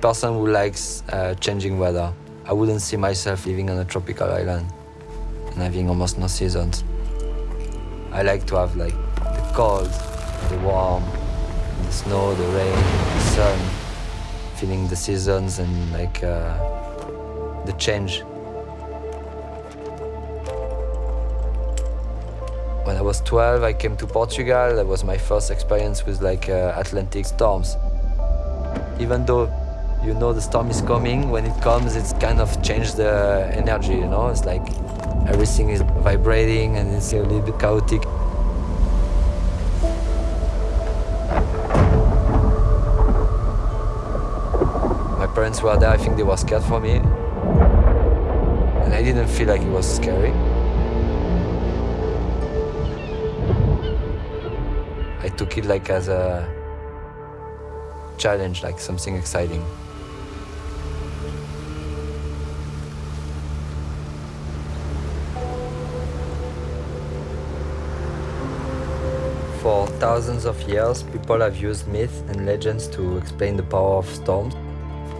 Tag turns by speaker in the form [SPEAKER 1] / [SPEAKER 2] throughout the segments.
[SPEAKER 1] Person who likes uh, changing weather. I wouldn't see myself living on a tropical island and having almost no seasons. I like to have like the cold, the warm, the snow, the rain, the sun, feeling the seasons and like uh, the change. When I was 12, I came to Portugal. That was my first experience with like uh, Atlantic storms. Even though you know the storm is coming, when it comes, it's kind of changed the energy, you know? It's like everything is vibrating and it's a little bit chaotic. My parents were there, I think they were scared for me. And I didn't feel like it was scary. I took it like as a challenge, like something exciting. Thousands of years, people have used myths and legends to explain the power of storms.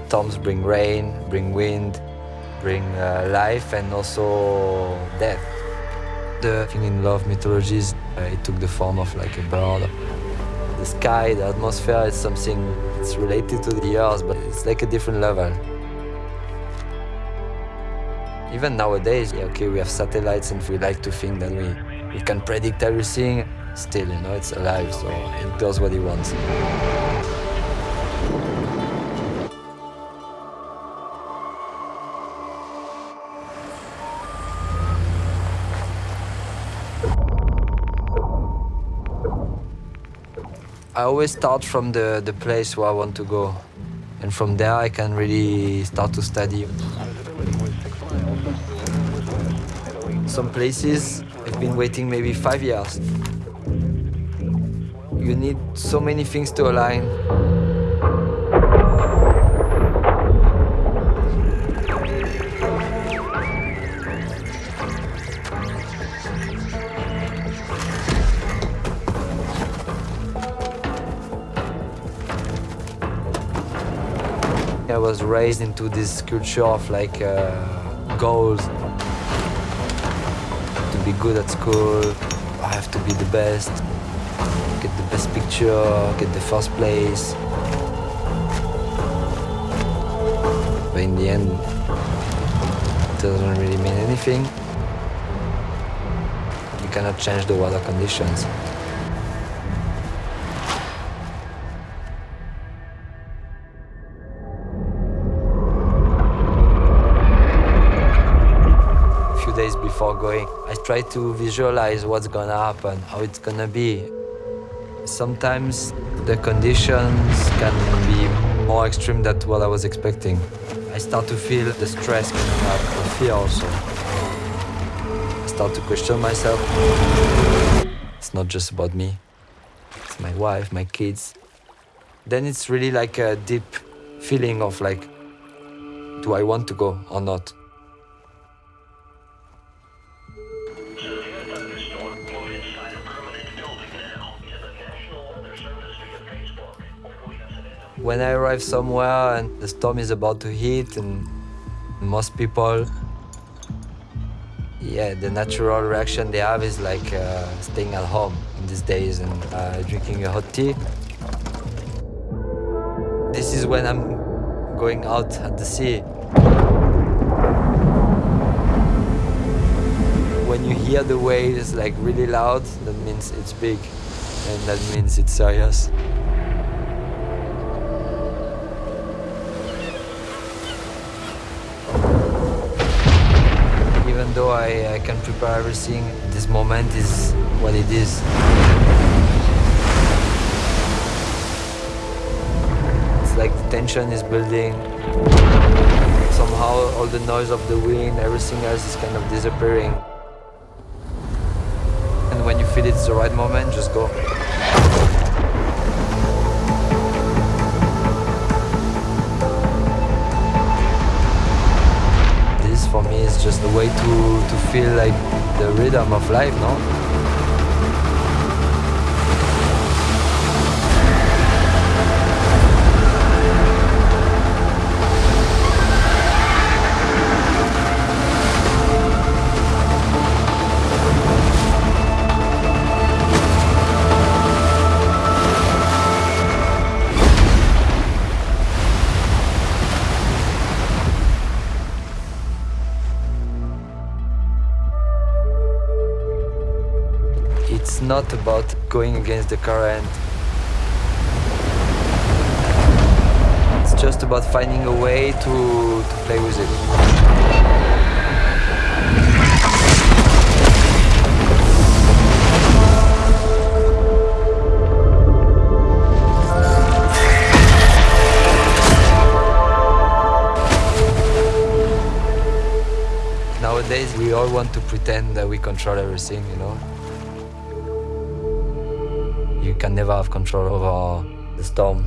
[SPEAKER 1] Storms bring rain, bring wind, bring uh, life and also death. The thing in love mythologies, uh, it took the form of like a bird. The sky, the atmosphere is something that's related to the earth, but it's like a different level. Even nowadays, okay, we have satellites and we like to think that we, we can predict everything. Still, you know, it's alive, so it does what it wants. I always start from the, the place where I want to go. And from there I can really start to study. Some places I've been waiting maybe five years. You need so many things to align. I was raised into this culture of like uh, goals. To be good at school, I have to be the best, the best picture, get the first place. But in the end, it doesn't really mean anything. You cannot change the weather conditions. A few days before going, I try to visualize what's gonna happen, how it's gonna be. Sometimes the conditions can be more extreme than what I was expecting. I start to feel the stress coming up, the fear also. I start to question myself. It's not just about me. It's my wife, my kids. Then it's really like a deep feeling of like, do I want to go or not? When I arrive somewhere and the storm is about to hit and most people, yeah, the natural reaction they have is like uh, staying at home in these days and uh, drinking a hot tea. This is when I'm going out at the sea. When you hear the waves like really loud, that means it's big and that means it's serious. I, I can prepare everything, this moment is what it is. It's like the tension is building. Somehow all the noise of the wind, everything else is kind of disappearing. And when you feel it's the right moment, just go. For me it's just a way to, to feel like the rhythm of life, no? Not about going against the current. It's just about finding a way to, to play with it. Nowadays, we all want to pretend that we control everything, you know? Can never have control over the storm.